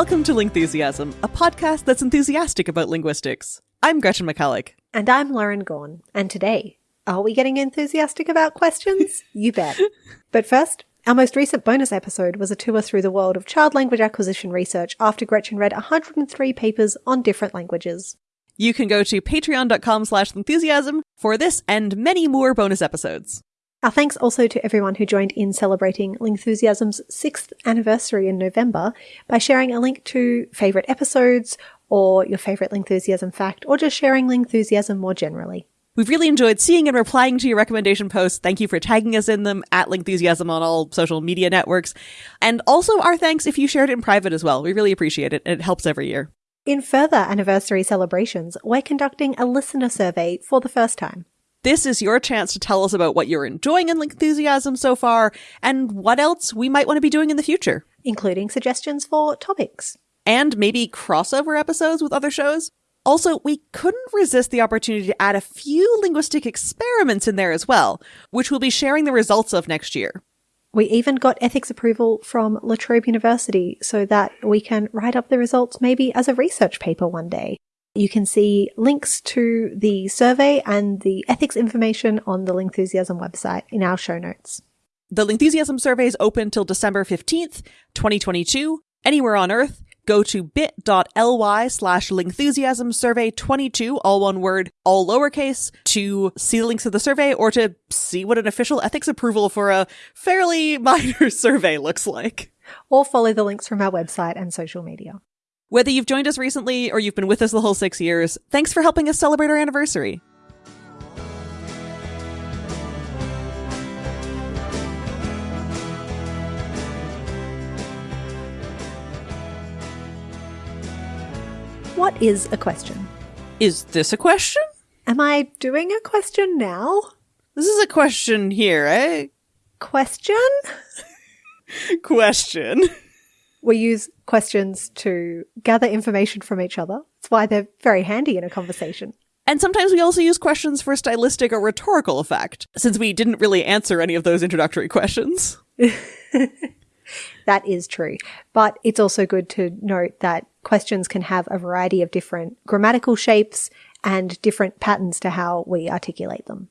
Welcome to Lingthusiasm, a podcast that's enthusiastic about linguistics. I'm Gretchen McCulloch. And I'm Lauren Gawne. And today, are we getting enthusiastic about questions? you bet. But first, our most recent bonus episode was a tour through the world of child language acquisition research after Gretchen read 103 papers on different languages. You can go to patreon.com slash enthusiasm for this and many more bonus episodes. Our thanks also to everyone who joined in celebrating Lingthusiasm's sixth anniversary in November by sharing a link to favourite episodes or your favourite Lingthusiasm fact or just sharing Lingthusiasm more generally. We've really enjoyed seeing and replying to your recommendation posts. Thank you for tagging us in them at Lingthusiasm on all social media networks. And also our thanks if you shared it in private as well. We really appreciate it and it helps every year. In further anniversary celebrations, we're conducting a listener survey for the first time. This is your chance to tell us about what you're enjoying in Lingthusiasm so far and what else we might want to be doing in the future. Including suggestions for topics. And maybe crossover episodes with other shows. Also, we couldn't resist the opportunity to add a few linguistic experiments in there as well, which we'll be sharing the results of next year. We even got ethics approval from La Trobe University so that we can write up the results maybe as a research paper one day. You can see links to the survey and the ethics information on the Lingthusiasm website in our show notes. The Lingthusiasm survey is open till December 15th, 2022, anywhere on Earth. Go to bit.ly slash Lingthusiasm survey 22, all one word, all lowercase, to see the links of the survey or to see what an official ethics approval for a fairly minor survey looks like. Or follow the links from our website and social media. Whether you've joined us recently or you've been with us the whole six years, thanks for helping us celebrate our anniversary. What is a question? Is this a question? Am I doing a question now? This is a question here, eh? Question? question. We use questions to gather information from each other. That's why they're very handy in a conversation. And sometimes we also use questions for stylistic or rhetorical effect, since we didn't really answer any of those introductory questions. that is true. But it's also good to note that questions can have a variety of different grammatical shapes and different patterns to how we articulate them.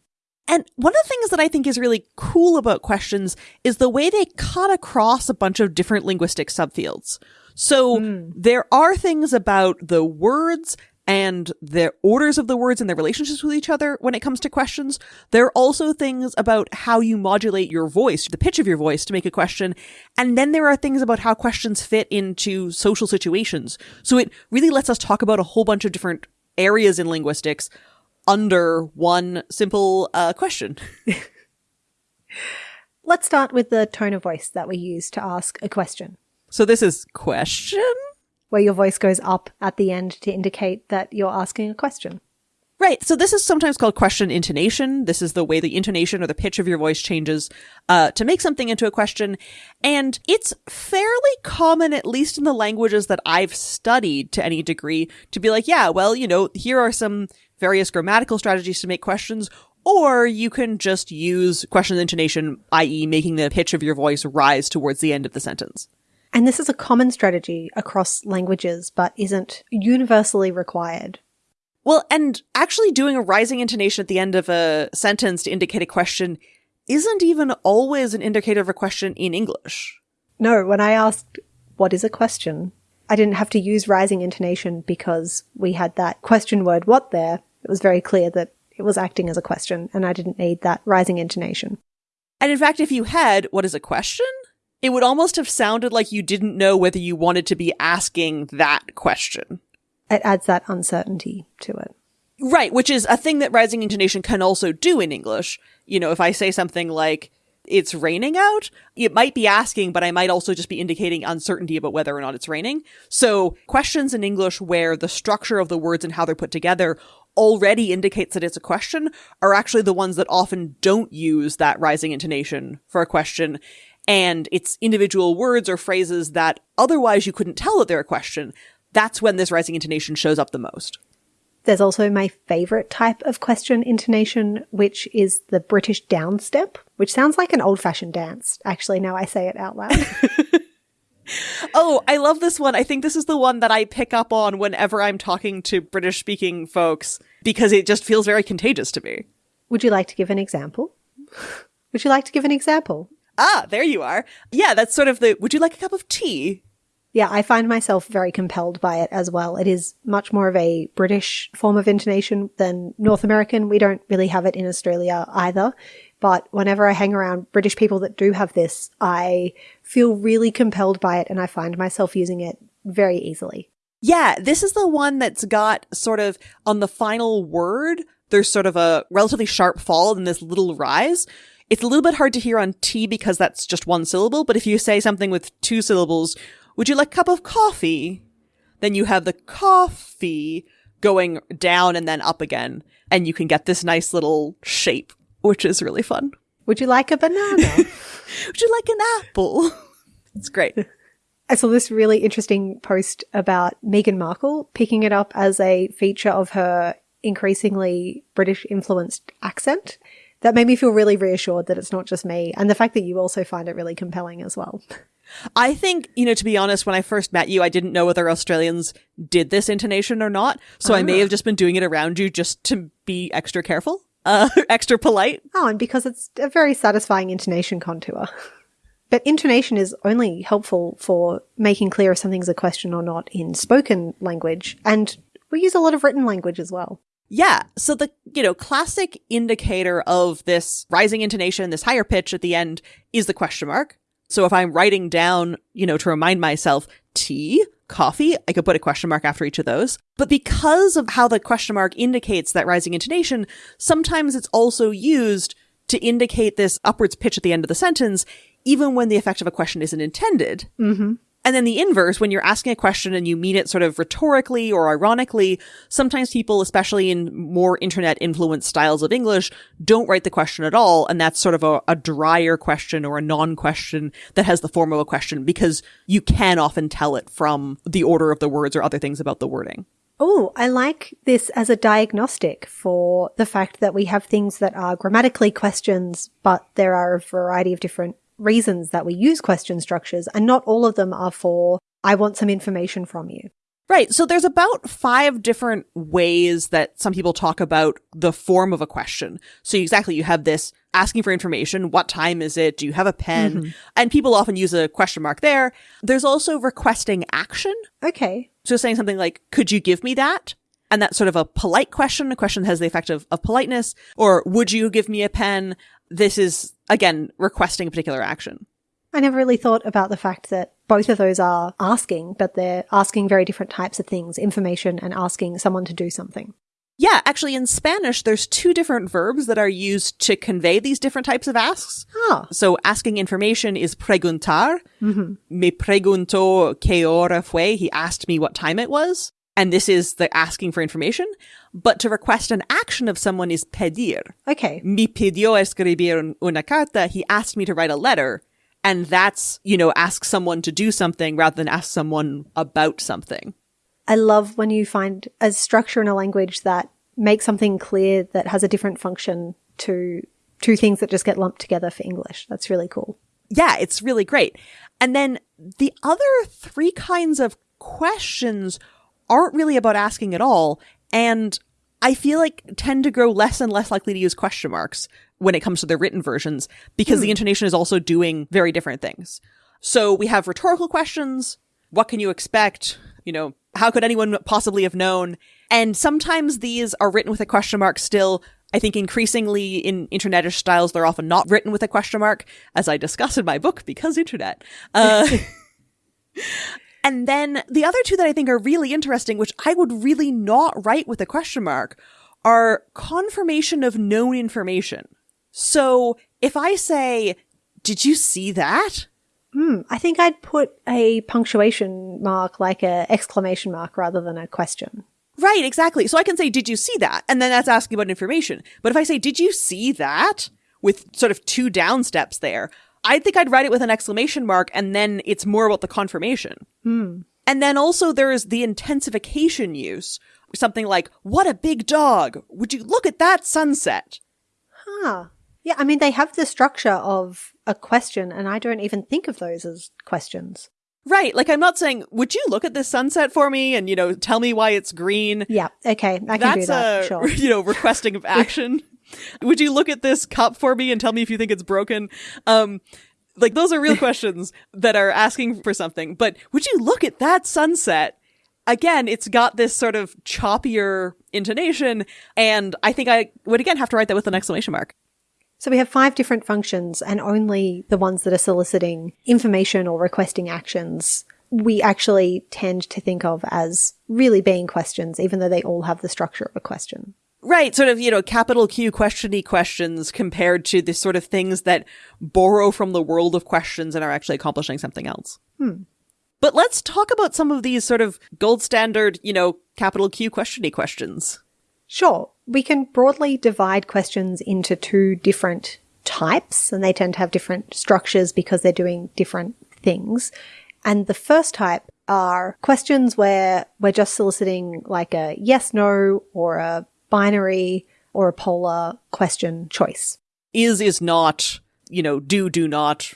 And one of the things that I think is really cool about questions is the way they cut across a bunch of different linguistic subfields. So mm. there are things about the words and the orders of the words and their relationships with each other when it comes to questions. There are also things about how you modulate your voice, the pitch of your voice to make a question. And then there are things about how questions fit into social situations. So it really lets us talk about a whole bunch of different areas in linguistics under one simple uh, question. Let's start with the tone of voice that we use to ask a question. So this is question? where your voice goes up at the end to indicate that you're asking a question. Right. So this is sometimes called question intonation. This is the way the intonation or the pitch of your voice changes uh, to make something into a question. And it's fairly common, at least in the languages that I've studied to any degree, to be like, yeah, well, you know, here are some various grammatical strategies to make questions. Or you can just use question intonation, i.e. making the pitch of your voice rise towards the end of the sentence. And this is a common strategy across languages, but isn't universally required. Well, and actually doing a rising intonation at the end of a sentence to indicate a question isn't even always an indicator of a question in English. No, when I asked, what is a question? I didn't have to use rising intonation because we had that question word what there. It was very clear that it was acting as a question and I didn't need that rising intonation. And in fact, if you had, what is a question? It would almost have sounded like you didn't know whether you wanted to be asking that question. It adds that uncertainty to it. Right, which is a thing that rising intonation can also do in English. You know, if I say something like, it's raining out, it might be asking, but I might also just be indicating uncertainty about whether or not it's raining. So questions in English where the structure of the words and how they're put together already indicates that it's a question are actually the ones that often don't use that rising intonation for a question and it's individual words or phrases that otherwise you couldn't tell that they're a question, that's when this rising intonation shows up the most. There's also my favorite type of question intonation, which is the British downstep, which sounds like an old fashioned dance. Actually, now I say it out loud. Oh, I love this one. I think this is the one that I pick up on whenever I'm talking to British speaking folks because it just feels very contagious to me. Would you like to give an example? Would you like to give an example? Ah, there you are. Yeah, that's sort of the would you like a cup of tea? Yeah, I find myself very compelled by it as well. It is much more of a British form of intonation than North American. We don't really have it in Australia either. But whenever I hang around British people that do have this, I feel really compelled by it and I find myself using it very easily. Yeah, this is the one that's got sort of on the final word, there's sort of a relatively sharp fall and this little rise. It's a little bit hard to hear on tea because that's just one syllable, but if you say something with two syllables, would you like a cup of coffee? Then you have the coffee going down and then up again, and you can get this nice little shape which is really fun. Would you like a banana? Would you like an apple? It's great. I saw this really interesting post about Meghan Markle picking it up as a feature of her increasingly British influenced accent. That made me feel really reassured that it's not just me, and the fact that you also find it really compelling as well. I think, you know, to be honest, when I first met you, I didn't know whether Australians did this intonation or not. So I may ah. have just been doing it around you just to be extra careful uh, extra polite. Oh, and because it's a very satisfying intonation contour. But intonation is only helpful for making clear if something's a question or not in spoken language. And we use a lot of written language as well. Yeah. So the, you know, classic indicator of this rising intonation, this higher pitch at the end is the question mark. So if I'm writing down, you know, to remind myself tea, coffee, I could put a question mark after each of those. But because of how the question mark indicates that rising intonation, sometimes it's also used to indicate this upwards pitch at the end of the sentence, even when the effect of a question isn't intended. Mm-hmm. And then the inverse, when you're asking a question and you mean it sort of rhetorically or ironically, sometimes people, especially in more internet influenced styles of English, don't write the question at all. And that's sort of a, a drier question or a non question that has the form of a question because you can often tell it from the order of the words or other things about the wording. Oh, I like this as a diagnostic for the fact that we have things that are grammatically questions, but there are a variety of different reasons that we use question structures, and not all of them are for, I want some information from you. Right. So there's about five different ways that some people talk about the form of a question. So exactly, you have this asking for information. What time is it? Do you have a pen? Mm-hmm. And people often use a question mark there. There's also requesting action. Okay. So saying something like, could you give me that? And that's sort of a polite question. A question that has the effect of, of politeness. Or would you give me a pen? This is again requesting a particular action. I never really thought about the fact that both of those are asking, but they're asking very different types of things, information and asking someone to do something. Yeah, actually in Spanish, there's two different verbs that are used to convey these different types of asks. Oh. So asking information is preguntar. Mm-hmm. Me preguntó qué hora fue. He asked me what time it was. And this is the asking for information. But to request an action of someone is pedir. Okay. Me pidió escribir una carta. He asked me to write a letter. And that's, you know, ask someone to do something rather than ask someone about something. I love when you find a structure in a language that makes something clear that has a different function to two things that just get lumped together for English. That's really cool. Yeah, it's really great. And then the other three kinds of questions aren't really about asking at all. And I feel like tend to grow less and less likely to use question marks when it comes to their written versions because hmm. the intonation is also doing very different things. So we have rhetorical questions. What can you expect? You know, how could anyone possibly have known? And sometimes these are written with a question mark still. I think increasingly in internetish styles, they're often not written with a question mark, as I discuss in my book, because internet. Uh, And then the other two that I think are really interesting, which I would really not write with a question mark, are confirmation of known information. So if I say, did you see that? Hmm, I think I'd put a punctuation mark like a exclamation mark rather than a question. Right, exactly. So I can say, did you see that? And then that's asking about information. But if I say, did you see that? With sort of two down steps there, I think I'd write it with an exclamation mark and then it's more about the confirmation. Hmm. And then also there's the intensification use. Something like, what a big dog. Would you look at that sunset? Huh. Yeah, I mean, they have the structure of a question, and I don't even think of those as questions. Right. Like I'm not saying, would you look at this sunset for me and, you know, tell me why it's green? Yeah. Okay. I can That's do that. a, sure. you know, requesting of action. Would you look at this cup for me and tell me if you think it's broken? Um, like those are real questions that are asking for something. But would you look at that sunset? Again, it's got this sort of choppier intonation. And I think I would again have to write that with an exclamation mark. So we have five different functions and only the ones that are soliciting information or requesting actions we actually tend to think of as really being questions, even though they all have the structure of a question. Right, sort of, you know, capital Q questiony questions compared to the sort of things that borrow from the world of questions and are actually accomplishing something else. Hmm. But let's talk about some of these sort of gold standard, you know, capital Q questiony questions. Sure. We can broadly divide questions into two different types, and they tend to have different structures because they're doing different things. And the first type are questions where we're just soliciting like a yes, no, or a binary or a polar question choice. Is, is not, you know, do, do not,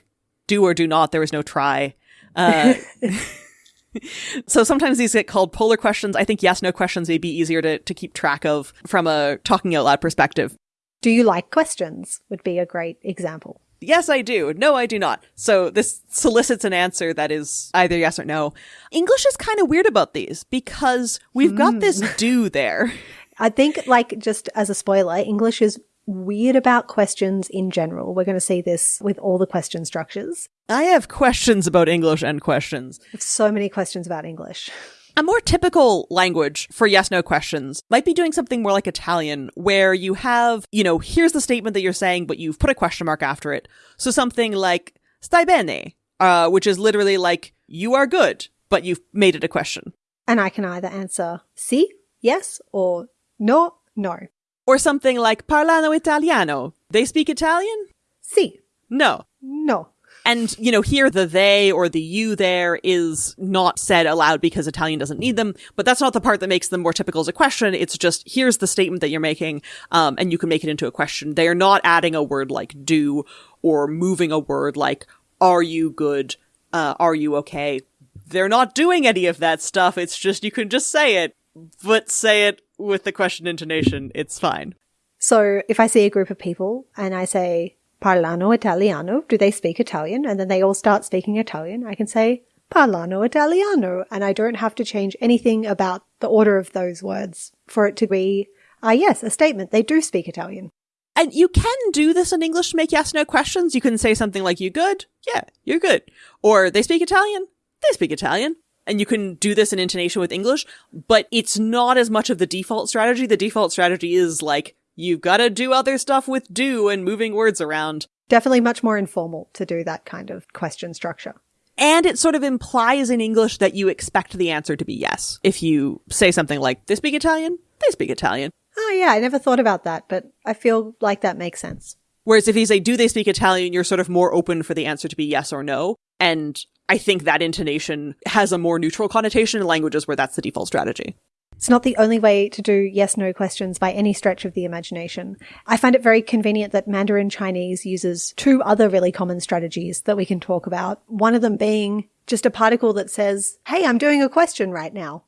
do or do not, there is no try. Uh, so sometimes these get called polar questions. I think yes, no questions may be easier to, to keep track of from a talking out loud perspective. Do you like questions would be a great example. Yes, I do. No, I do not. So this solicits an answer that is either yes or no. English is kind of weird about these because we've got this do there. I think, like, just as a spoiler, English is weird about questions in general. We're going to see this with all the question structures. I have questions about English and questions. So many questions about English. A more typical language for yes no questions might be doing something more like Italian, where you have, you know, here's the statement that you're saying, but you've put a question mark after it. So something like stai bene, uh, which is literally like, you are good, but you've made it a question. And I can either answer si, yes, or no, no. Or something like parlano italiano. They speak Italian? Si, No. no. And, you know, here the they or the you there is not said aloud because Italian doesn't need them, but that's not the part that makes them more typical as a question. It's just, here's the statement that you're making, um, and you can make it into a question. They are not adding a word like do or moving a word like, are you good? Uh, are you okay? They're not doing any of that stuff. It's just, you can just say it, but say it with the question intonation. It's fine. So if I see a group of people and I say, parlano italiano, do they speak Italian? And then they all start speaking Italian, I can say, parlano italiano. And I don't have to change anything about the order of those words for it to be, ah, yes, a statement. They do speak Italian. And you can do this in English to make yes no questions. You can say something like, you good? Yeah, you're good. Or they speak Italian? They speak Italian. And you can do this in intonation with English, but it's not as much of the default strategy. The default strategy is like, you've got to do other stuff with do and moving words around. Definitely much more informal to do that kind of question structure. And it sort of implies in English that you expect the answer to be yes. If you say something like, they speak Italian? They speak Italian. Oh yeah, I never thought about that, but I feel like that makes sense. Whereas if you say, do they speak Italian? You're sort of more open for the answer to be yes or no. And I think that intonation has a more neutral connotation in languages where that's the default strategy. It's not the only way to do yes no questions by any stretch of the imagination. I find it very convenient that Mandarin Chinese uses two other really common strategies that we can talk about. One of them being just a particle that says, Hey, I'm doing a question right now.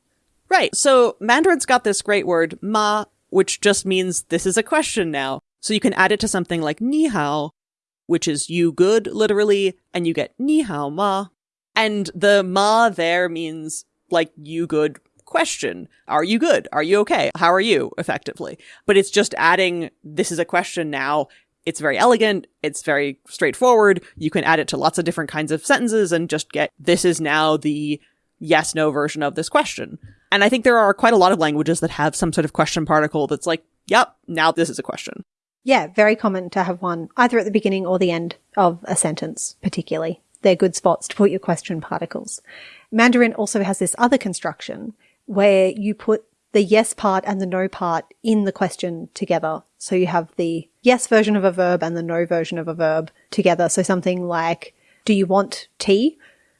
Right. So Mandarin's got this great word, ma, which just means this is a question now. So you can add it to something like ni hao, which is you good, literally, and you get ni hao ma. And the ma there means like you good question. Are you good? Are you okay? How are you? Effectively. But it's just adding this is a question now. It's very elegant. It's very straightforward. You can add it to lots of different kinds of sentences and just get this is now the yes no version of this question. And I think there are quite a lot of languages that have some sort of question particle that's like, yep, now this is a question. Yeah, very common to have one either at the beginning or the end of a sentence, particularly. They're good spots to put your question particles. Mandarin also has this other construction where you put the yes part and the no part in the question together. So you have the yes version of a verb and the no version of a verb together. So something like, do you want tea?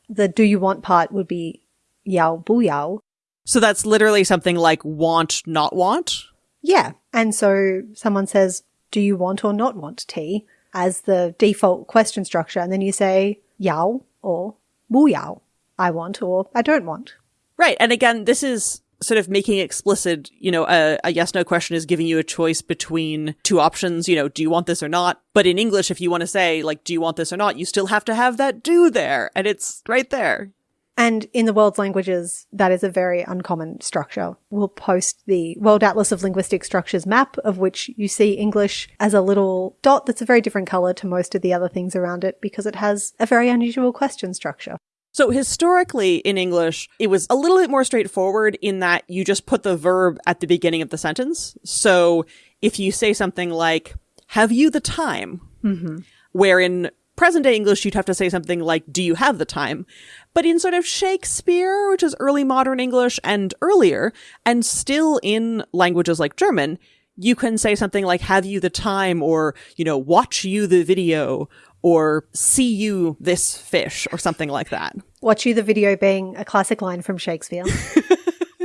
The do you want part would be yao bu yao. So that's literally something like want, not want. Yeah. And so someone says, do you want or not want tea as the default question structure? And then you say yao or bu yao. I want or I don't want. Right. And again, this is sort of making explicit, you know, a, a yes no question is giving you a choice between two options, you know, do you want this or not? But in English, if you want to say, like, do you want this or not, you still have to have that do there. And it's right there. And in the world's languages, that is a very uncommon structure. We'll post the World Atlas of Linguistic Structures map, of which you see English as a little dot that's a very different color to most of the other things around it because it has a very unusual question structure. So historically in English, it was a little bit more straightforward in that you just put the verb at the beginning of the sentence. So if you say something like, have you the time? Mm-hmm. Where in present day English, you'd have to say something like, do you have the time? But in sort of Shakespeare, which is early modern English and earlier, and still in languages like German, you can say something like, have you the time? Or, you know, watch you the video or see you this fish or something like that. Watch you the video being a classic line from Shakespeare.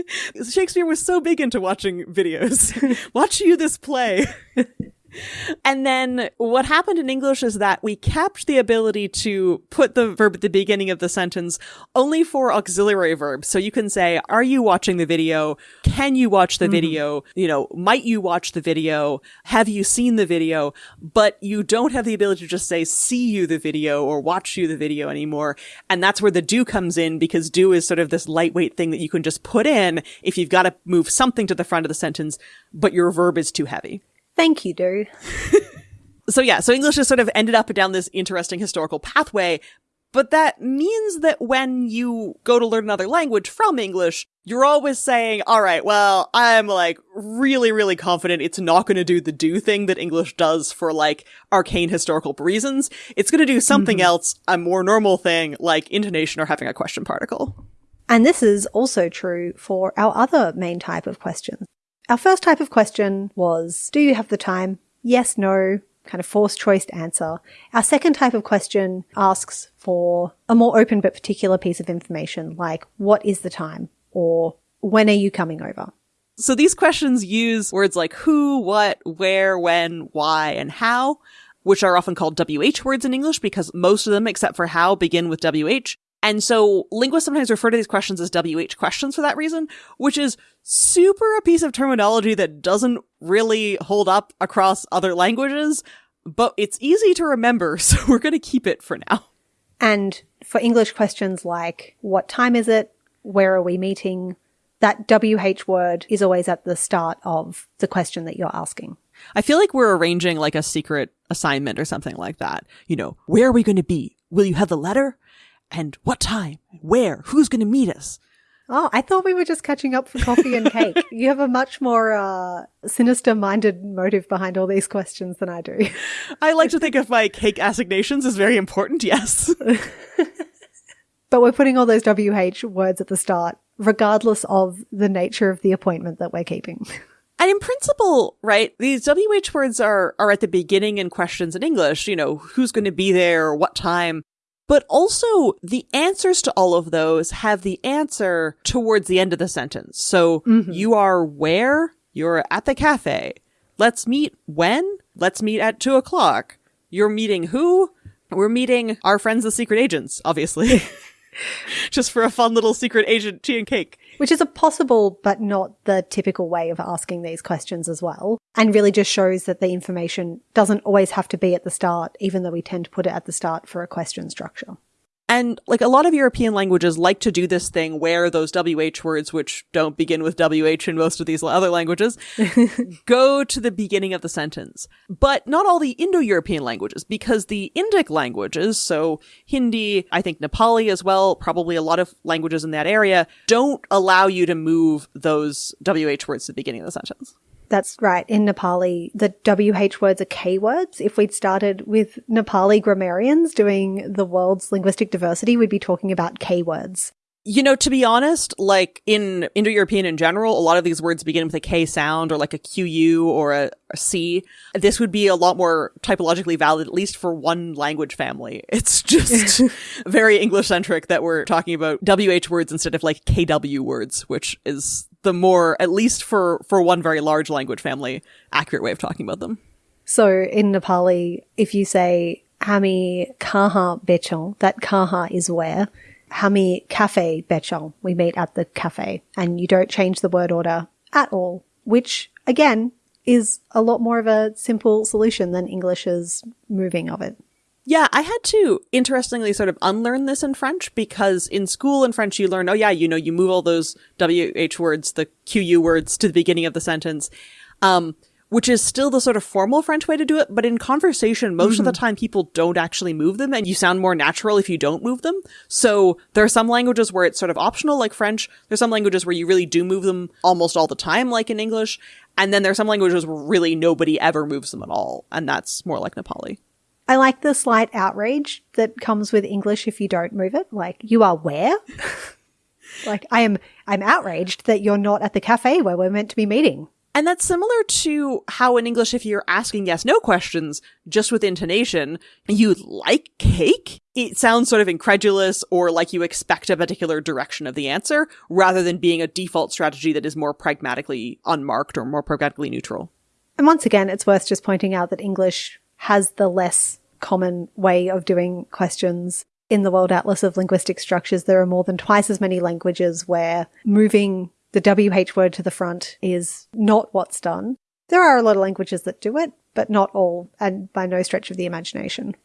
Shakespeare was so big into watching videos. Watch you this play. And then what happened in English is that we kept the ability to put the verb at the beginning of the sentence only for auxiliary verbs. So you can say, are you watching the video? Can you watch the mm-hmm. video? You know, might you watch the video? Have you seen the video? But you don't have the ability to just say, see you the video or watch you the video anymore. And that's where the do comes in because do is sort of this lightweight thing that you can just put in if you've got to move something to the front of the sentence, but your verb is too heavy. Thank you, Do. so yeah, so English has sort of ended up down this interesting historical pathway, but that means that when you go to learn another language from English, you're always saying, all right, well, I'm like really, really confident it's not going to do the do thing that English does for like arcane historical reasons. It's going to do something mm-hmm. else, a more normal thing like intonation or having a question particle. And this is also true for our other main type of questions. Our first type of question was, do you have the time? Yes, no, kind of forced choice answer. Our second type of question asks for a more open but particular piece of information, like, what is the time? Or when are you coming over? So these questions use words like who, what, where, when, why, and how, which are often called WH words in English because most of them, except for how, begin with WH. And so linguists sometimes refer to these questions as WH questions for that reason, which is super a piece of terminology that doesn't really hold up across other languages, but it's easy to remember, so we're going to keep it for now. And for English questions like, what time is it? Where are we meeting? That WH word is always at the start of the question that you're asking. I feel like we're arranging like a secret assignment or something like that. You know, where are we going to be? Will you have the letter? And what time, where, who's going to meet us. Oh, I thought we were just catching up for coffee and cake. you have a much more uh, sinister minded motive behind all these questions than I do. I like to think of my cake assignations as very important, yes. but we're putting all those WH words at the start, regardless of the nature of the appointment that we're keeping. And in principle, right, these WH words are, are at the beginning in questions in English, you know, who's going to be there, what time. But also the answers to all of those have the answer towards the end of the sentence. So mm-hmm. you are where? You're at the cafe. Let's meet when? Let's meet at two o'clock. You're meeting who? We're meeting our friends, the secret agents, obviously. Just for a fun little secret agent tea and cake. Which is a possible but not the typical way of asking these questions as well. And really just shows that the information doesn't always have to be at the start, even though we tend to put it at the start for a question structure. And like a lot of European languages like to do this thing where those WH words, which don't begin with WH in most of these other languages, go to the beginning of the sentence. But not all the Indo-European languages, because the Indic languages, so Hindi, I think Nepali as well, probably a lot of languages in that area, don't allow you to move those WH words to the beginning of the sentence. That's right. In Nepali, the WH words are K words. If we'd started with Nepali grammarians doing the world's linguistic diversity, we'd be talking about K words. You know, to be honest, like in Indo-European in general, a lot of these words begin with a K sound or like a QU or a, a C. This would be a lot more typologically valid, at least for one language family. It's just very English centric that we're talking about WH words instead of like KW words, which is the more, at least for, for one very large language family, accurate way of talking about them. So in Nepali, if you say Hami Kaha Bechon, that Kaha is where, Hami Cafe Bechel. We meet at the cafe and you don't change the word order at all, which again is a lot more of a simple solution than English's moving of it. Yeah, I had to interestingly sort of unlearn this in French because in school in French you learn, oh yeah, you know, you move all those WH words, the QU words to the beginning of the sentence. Um, which is still the sort of formal French way to do it. But in conversation, most mm-hmm. of the time people don't actually move them and you sound more natural if you don't move them. So there are some languages where it's sort of optional, like French. There's some languages where you really do move them almost all the time, like in English. And then there are some languages where really nobody ever moves them at all. And that's more like Nepali. I like the slight outrage that comes with English if you don't move it. Like, you are where? like, I am, I'm outraged that you're not at the cafe where we're meant to be meeting. And that's similar to how in English, if you're asking yes no questions just with intonation, you like cake, it sounds sort of incredulous or like you expect a particular direction of the answer rather than being a default strategy that is more pragmatically unmarked or more pragmatically neutral. And once again, it's worth just pointing out that English has the less common way of doing questions. In the World Atlas of Linguistic Structures, there are more than twice as many languages where moving the WH word to the front is not what's done. There are a lot of languages that do it, but not all, and by no stretch of the imagination.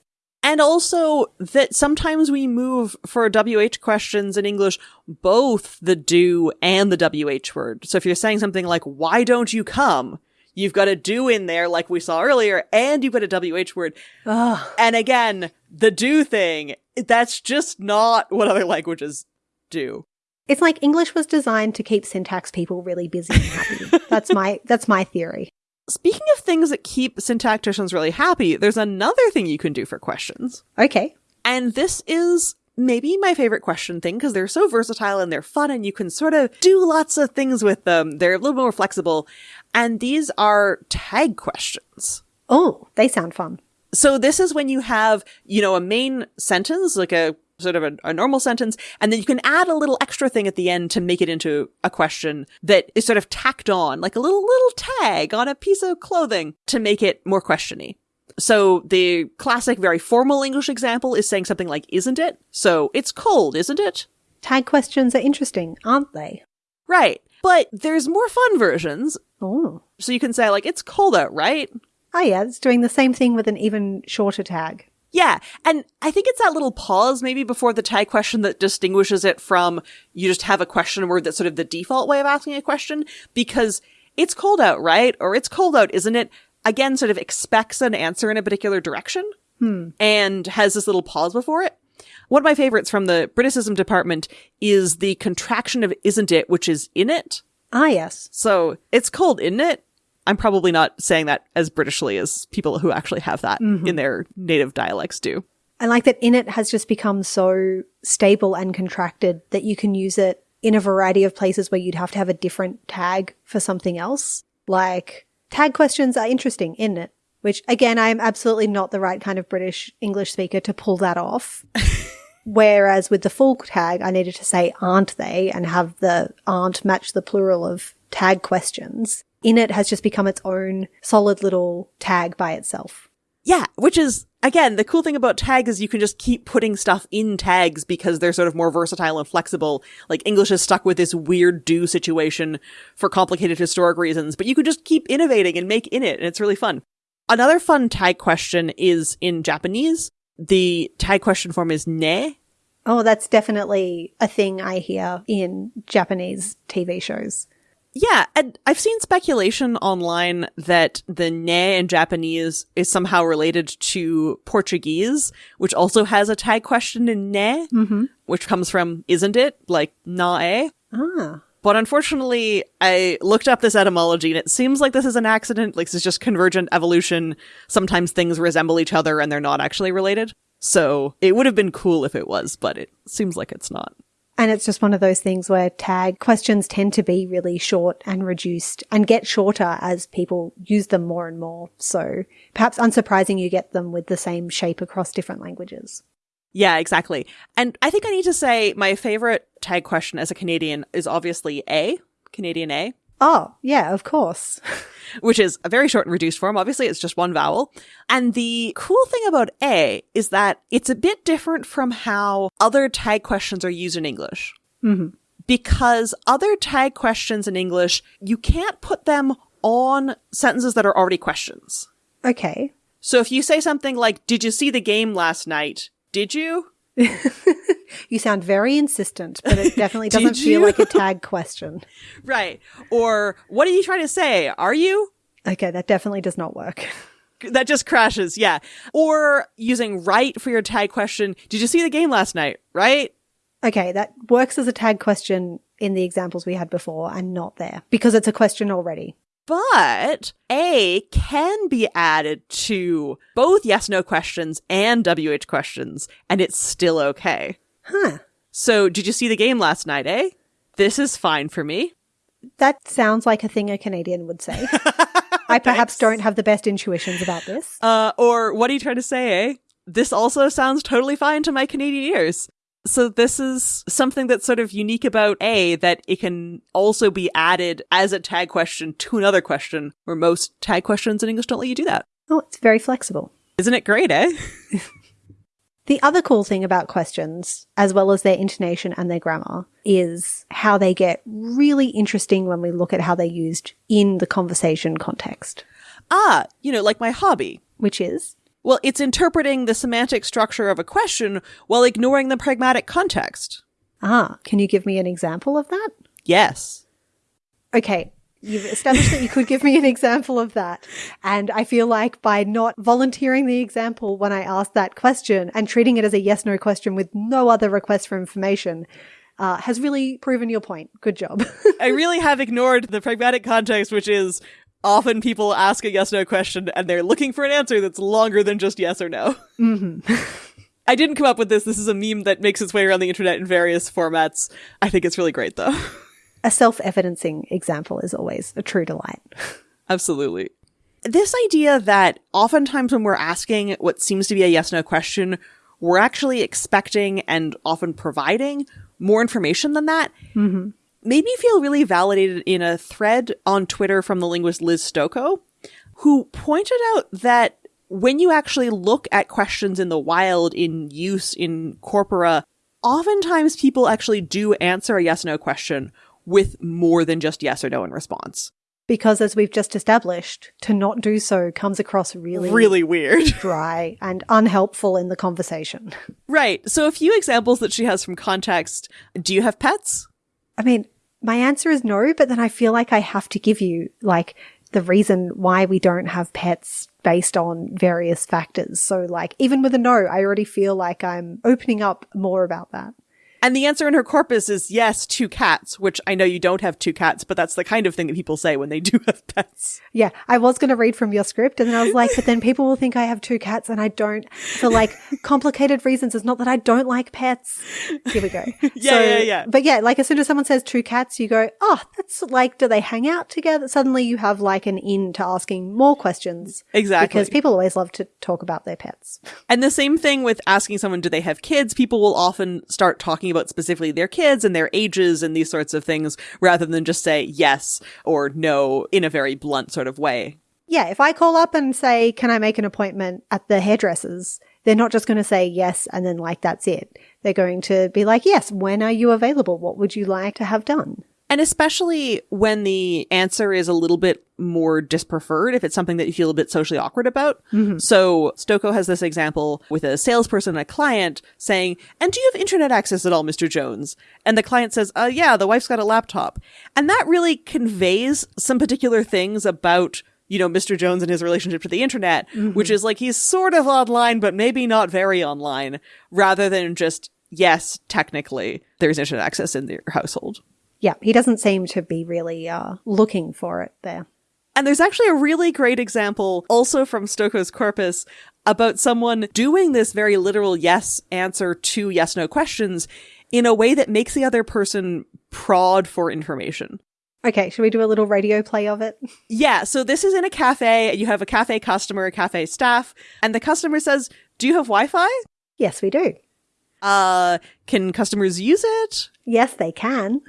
And also that sometimes we move for WH questions in English, both the do and the WH word. So if you're saying something like, why don't you come? You've got a do in there, like we saw earlier, and you've got a WH word. Ugh. And again, the do thing, that's just not what other languages do. It's like English was designed to keep syntax people really busy and happy. that's my that's my theory. Speaking of things that keep syntacticians really happy, there's another thing you can do for questions. Okay. And this is maybe my favorite question thing because they're so versatile and they're fun and you can sort of do lots of things with them. They're a little more flexible. And these are tag questions. Oh, they sound fun. So this is when you have, you know, a main sentence, like a sort of a, a, normal sentence, and then you can add a little extra thing at the end to make it into a question that is sort of tacked on, like a little little tag on a piece of clothing to make it more questiony. So the classic, very formal English example is saying something like, isn't it? So it's cold, isn't it? Tag questions are interesting, aren't they? Right. But there's more fun versions. Oh. So you can say, like, it's cold out, right? Oh, yeah. It's doing the same thing with an even shorter tag. Yeah. And I think it's that little pause maybe before the tag question that distinguishes it from you just have a question word that's sort of the default way of asking a question because it's cold out, right? Or it's cold out, isn't it? Again, sort of expects an answer in a particular direction hmm. and has this little pause before it. One of my favorites from the Briticism department is the contraction of isn't it, which is in it. Ah, yes. So it's cold, isn't it? I'm probably not saying that as Britishly as people who actually have that mm-hmm. in their native dialects do. I like that in it has just become so stable and contracted that you can use it in a variety of places where you'd have to have a different tag for something else. Like tag questions are interesting in it, which again, I am absolutely not the right kind of British English speaker to pull that off. Whereas with the full tag, I needed to say aren't they and have the aren't match the plural of tag questions in it has just become its own solid little tag by itself. Yeah, which is again, the cool thing about tags is you can just keep putting stuff in tags because they're sort of more versatile and flexible. Like English is stuck with this weird do situation for complicated historic reasons, but you can just keep innovating and make in it, and it's really fun. Another fun tag question is in Japanese. The tag question form is ne. Oh, that's definitely a thing I hear in Japanese TV shows. Yeah, and I've seen speculation online that the ne in Japanese is somehow related to Portuguese, which also has a tag question in ne, mm-hmm. which comes from isn't it? Like na Ah. But unfortunately, I looked up this etymology and it seems like this is an accident. Like, this is just convergent evolution. Sometimes things resemble each other and they're not actually related. So it would have been cool if it was, but it seems like it's not. And it's just one of those things where tag questions tend to be really short and reduced and get shorter as people use them more and more. So perhaps unsurprising you get them with the same shape across different languages. Yeah, exactly. And I think I need to say my favorite tag question as a Canadian is obviously A, Canadian A. Oh, yeah, of course. which is a very short and reduced form. Obviously, it's just one vowel. And the cool thing about A is that it's a bit different from how other tag questions are used in English. hmm Because other tag questions in English, you can't put them on sentences that are already questions. Okay. So if you say something like, Did you see the game last night? Did you? You sound very insistent, but it definitely doesn't feel like a tag question. Right. Or, What are you trying to say? Are you? Okay, that definitely does not work. That just crashes. Yeah. Or using right for your tag question. Did you see the game last night? Right? Okay, that works as a tag question in the examples we had before and not there because it's a question already. But A can be added to both yes no questions and WH questions, and it's still okay. Huh. So, did you see the game last night, eh? This is fine for me. That sounds like a thing a Canadian would say. I perhaps don't have the best intuitions about this. Uh, or what are you trying to say, eh? This also sounds totally fine to my Canadian ears. So this is something that's sort of unique about A that it can also be added as a tag question to another question, where most tag questions in English don't let you do that. Oh, it's very flexible. Isn't it great, eh? The other cool thing about questions, as well as their intonation and their grammar, is how they get really interesting when we look at how they're used in the conversation context, Ah, you know, like my hobby. which is Well, it's interpreting the semantic structure of a question while ignoring the pragmatic context. ah, can you give me an example of that? Yes. Okay, you've established that you could give me an example of that. And I feel like by not volunteering the example when I asked that question and treating it as a yes no question with no other request for information uh, has really proven your point. Good job. I really have ignored the pragmatic context, which is often people ask a yes no question and they're looking for an answer that's longer than just yes or no. hmm I didn't come up with this. This is a meme that makes its way around the internet in various formats. I think it's really great though. A self evidencing example is always a true delight. Absolutely. This idea that oftentimes when we're asking what seems to be a yes no question, we're actually expecting and often providing more information than that hmm made me feel really validated in a thread on Twitter from the linguist Liz Stokoe, who pointed out that when you actually look at questions in the wild in use in corpora, oftentimes people actually do answer a yes no question with more than just yes or no in response. Because as we've just established, to not do so comes across really, Really weird. dry and unhelpful in the conversation. right. So a few examples that she has from context. Do you have pets? I mean, my answer is no, but then I feel like I have to give you like the reason why we don't have pets based on various factors. So like even with a no, I already feel like I'm opening up more about that. And the answer in her corpus is yes, two cats, which I know you don't have two cats, but that's the kind of thing that people say when they do have pets. Yeah, I was going to read from your script and then I was like, but then people will think I have two cats and I don't for like complicated reasons. It's not that I don't like pets. Here we go. Yeah, yeah, yeah. But yeah, like as soon as someone says two cats, you go, oh, that's like, do they hang out together? Suddenly you have like an in to asking more questions. Exactly. Because people always love to talk about their pets. And the same thing with asking someone, do they have kids? People will often start talking about specifically their kids and their ages and these sorts of things rather than just say yes or no in a very blunt sort of way. Yeah, if I call up and say, can I make an appointment at the hairdresser's? They're not just going to say yes and then like that's it. They're going to be like, yes, when are you available? What would you like to have done? And especially when the answer is a little bit more dispreferred, if it's something that you feel a bit socially awkward about. So Stokoe has this example with a salesperson and a client saying, and do you have internet access at all, Mr. Jones? And the client says, uh, yeah, the wife's got a laptop. And that really conveys some particular things about you know, Mr. Jones and his relationship to the internet, which is like he's sort of online, but maybe not very online, rather than just, yes, technically, there's internet access in your household. Yeah, he doesn't seem to be really uh, looking for it there. And there's actually a really great example also from Stokoe's corpus about someone doing this very literal yes answer to yes no questions in a way that makes the other person prod for information. Okay, should we do a little radio play of it? Yeah, so this is in a cafe. You have a cafe customer, a cafe staff, and the customer says, Do you have Wi Fi? Yes, we do. Uh, can customers use it? Yes, they can.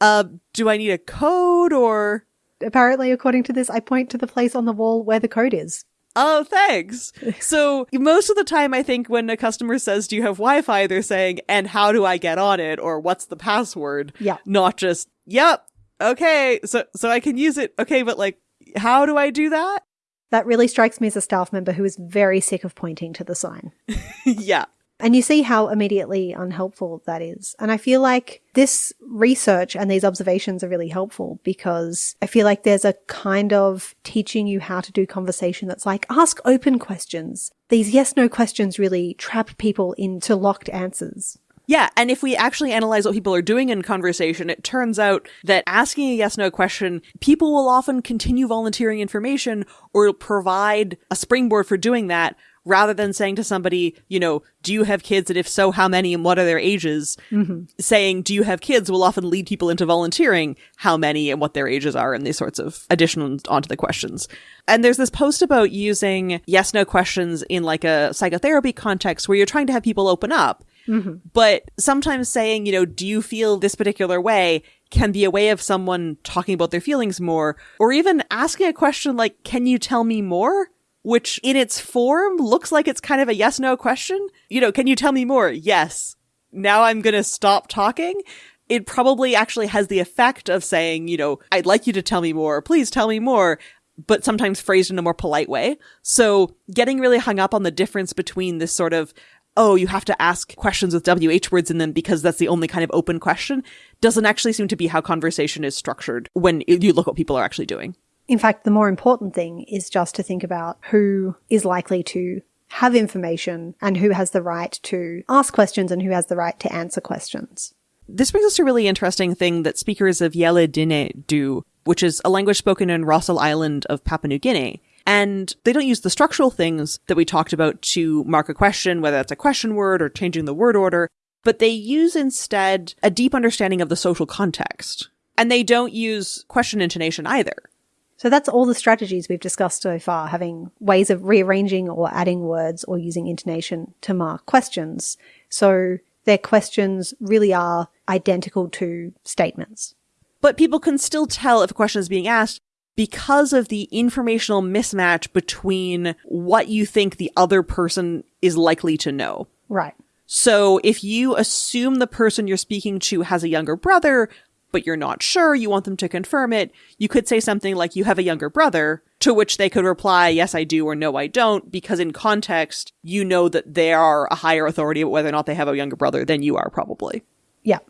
Uh, do I need a code or? Apparently, according to this, I point to the place on the wall where the code is. Oh, thanks. so most of the time, I think when a customer says, do you have Wi-Fi? They're saying, and how do I get on it? Or what's the password? Yeah. Not just, yep. Okay. So, so I can use it. Okay. But like, how do I do that? That really strikes me as a staff member who is very sick of pointing to the sign. yeah. And you see how immediately unhelpful that is. And I feel like this research and these observations are really helpful because I feel like there's a kind of teaching you how to do conversation that's like ask open questions. These yes no questions really trap people into locked answers. Yeah, and if we actually analyze what people are doing in conversation, it turns out that asking a yes no question, people will often continue volunteering information or provide a springboard for doing that rather than saying to somebody, you know, do you have kids? And if so, how many and what are their ages? Mm-hmm. Saying, do you have kids will often lead people into volunteering how many and what their ages are and these sorts of additions onto the questions. And there's this post about using yes no questions in like a psychotherapy context where you're trying to have people open up. Mm-hmm. But sometimes saying, you know, do you feel this particular way can be a way of someone talking about their feelings more, or even asking a question like, can you tell me more? Which in its form looks like it's kind of a yes no question. You know, can you tell me more? Yes. Now I'm going to stop talking. It probably actually has the effect of saying, you know, I'd like you to tell me more. Please tell me more but sometimes phrased in a more polite way. So getting really hung up on the difference between this sort of oh, you have to ask questions with WH words in them because that's the only kind of open question, doesn't actually seem to be how conversation is structured when you look what people are actually doing. In fact, the more important thing is just to think about who is likely to have information and who has the right to ask questions and who has the right to answer questions. This brings us to a really interesting thing that speakers of Yélî Dnye do, which is a language spoken in Rossel Island of Papua New Guinea. And they don't use the structural things that we talked about to mark a question, whether that's a question word or changing the word order, but they use instead a deep understanding of the social context. And they don't use question intonation either. So that's all the strategies we've discussed so far, having ways of rearranging or adding words or using intonation to mark questions. So their questions really are identical to statements. But people can still tell if a question is being asked because of the informational mismatch between what you think the other person is likely to know. Right. So if you assume the person you're speaking to has a younger brother, but you're not sure, you want them to confirm it, you could say something like, you have a younger brother, to which they could reply, yes, I do, or no, I don't, because in context, you know that they are a higher authority about whether or not they have a younger brother than you are, probably. Yeah.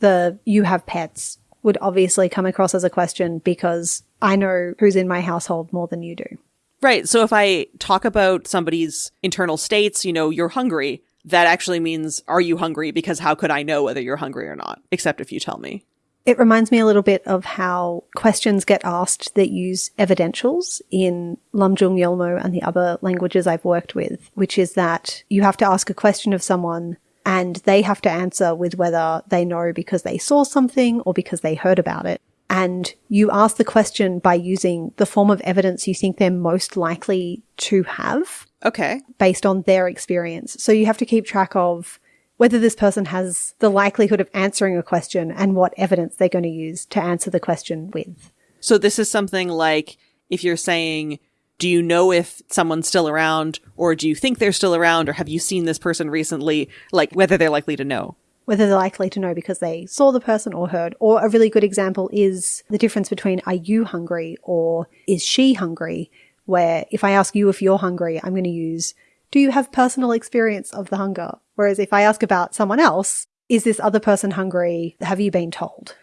The you have pets would obviously come across as a question because I know who's in my household more than you do. Right. So if I talk about somebody's internal states, you know, you're hungry, that actually means, are you hungry? Because how could I know whether you're hungry or not? Except if you tell me. It reminds me a little bit of how questions get asked that use evidentials in Lamjung Yolmo and the other languages I've worked with, which is that you have to ask a question of someone and they have to answer with whether they know because they saw something or because they heard about it. And you ask the question by using the form of evidence you think they're most likely to have. Okay. Based on their experience. So you have to keep track of whether this person has the likelihood of answering a question and what evidence they're going to use to answer the question with. So this is something like if you're saying, do you know if someone's still around or do you think they're still around or have you seen this person recently? Like whether they're likely to know. Whether they're likely to know because they saw the person or heard. Or a really good example is the difference between are you hungry or is she hungry? Where if I ask you if you're hungry, I'm going to use do you have personal experience of the hunger? Whereas if I ask about someone else, is this other person hungry? Have you been told?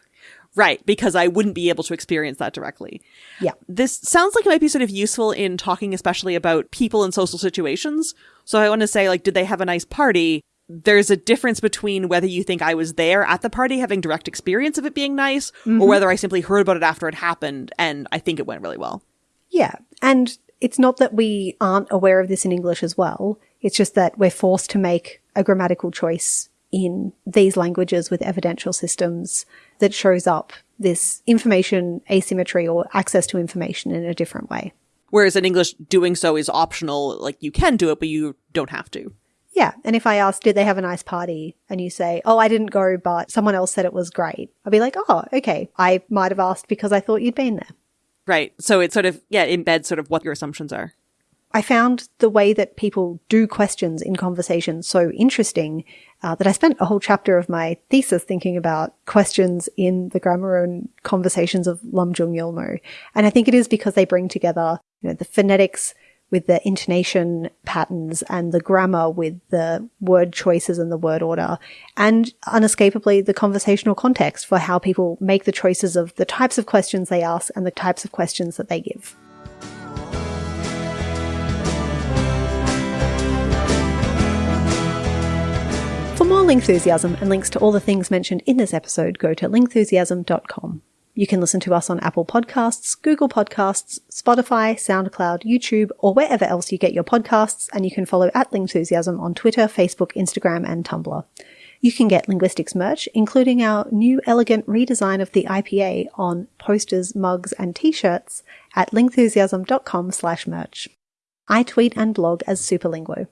Right, because I wouldn't be able to experience that directly. Yeah. This sounds like it might be sort of useful in talking especially about people in social situations. So I want to say like did they have a nice party? There's a difference between whether you think I was there at the party having direct experience of it being nice mm-hmm. or whether I simply heard about it after it happened and I think it went really well. Yeah. And it's not that we aren't aware of this in English as well. It's just that we're forced to make a grammatical choice in these languages with evidential systems that shows up this information asymmetry or access to information in a different way. Whereas in English, doing so is optional. Like you can do it, but you don't have to. Yeah. And if I ask, did they have a nice party? And you say, oh, I didn't go, but someone else said it was great. I'll be like, oh, okay. I might have asked because I thought you'd been there. Right. So it sort of, yeah, embeds sort of what your assumptions are. I found the way that people do questions in conversation so interesting uh, that I spent a whole chapter of my thesis thinking about questions in the grammar and conversations of Lamjung Yolmo. And I think it is because they bring together you know, the phonetics with the intonation patterns and the grammar with the word choices and the word order and unescapably the conversational context for how people make the choices of the types of questions they ask and the types of questions that they give. For more Lingthusiasm and links to all the things mentioned in this episode, go to lingthusiasm.com. You can listen to us on Apple Podcasts, Google Podcasts, Spotify, SoundCloud, YouTube, or wherever else you get your podcasts, and you can follow at Lingthusiasm on Twitter, Facebook, Instagram, and Tumblr. You can get linguistics merch, including our new elegant redesign of the IPA on posters, mugs, and t-shirts at lingthusiasm.com slash merch. I tweet and blog as Superlinguo.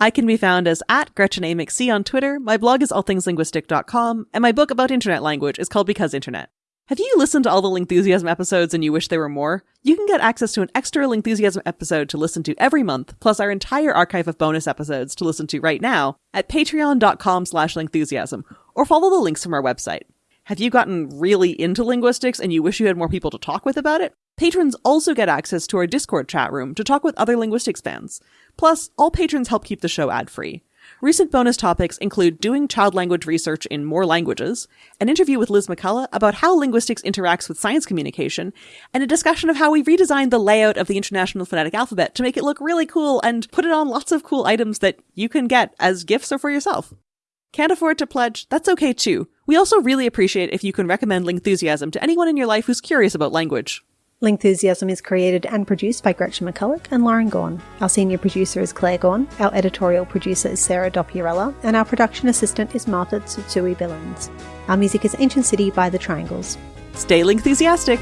I can be found as at Gretchen A. McC on Twitter. My blog is allthingslinguistic.com, and my book about internet language is called Because Internet. Have you listened to all the Lingthusiasm episodes and you wish there were more? You can get access to an extra Lingthusiasm episode to listen to every month, plus our entire archive of bonus episodes to listen to right now at patreon.com slash lingthusiasm, or follow the links from our website. Have you gotten really into linguistics and you wish you had more people to talk with about it? Patrons also get access to our Discord chat room to talk with other linguistics fans. Plus, all patrons help keep the show ad free. Recent bonus topics include doing child language research in more languages, an interview with Liz McCullough about how linguistics interacts with science communication, and a discussion of how we redesigned the layout of the International Phonetic Alphabet to make it look really cool and put it on lots of cool items that you can get as gifts or for yourself. Can't afford to pledge? That's okay too. We also really appreciate if you can recommend Lingthusiasm to anyone in your life who's curious about language. Lingthusiasm is created and produced by Gretchen McCulloch and Lauren Gawne. Our senior producer is Claire Gawne, our editorial producer is Sarah Dopierala, and our production assistant is Martha Tsutsui Billins. Our music is Ancient City by The Triangles. Stay Lingthusiastic!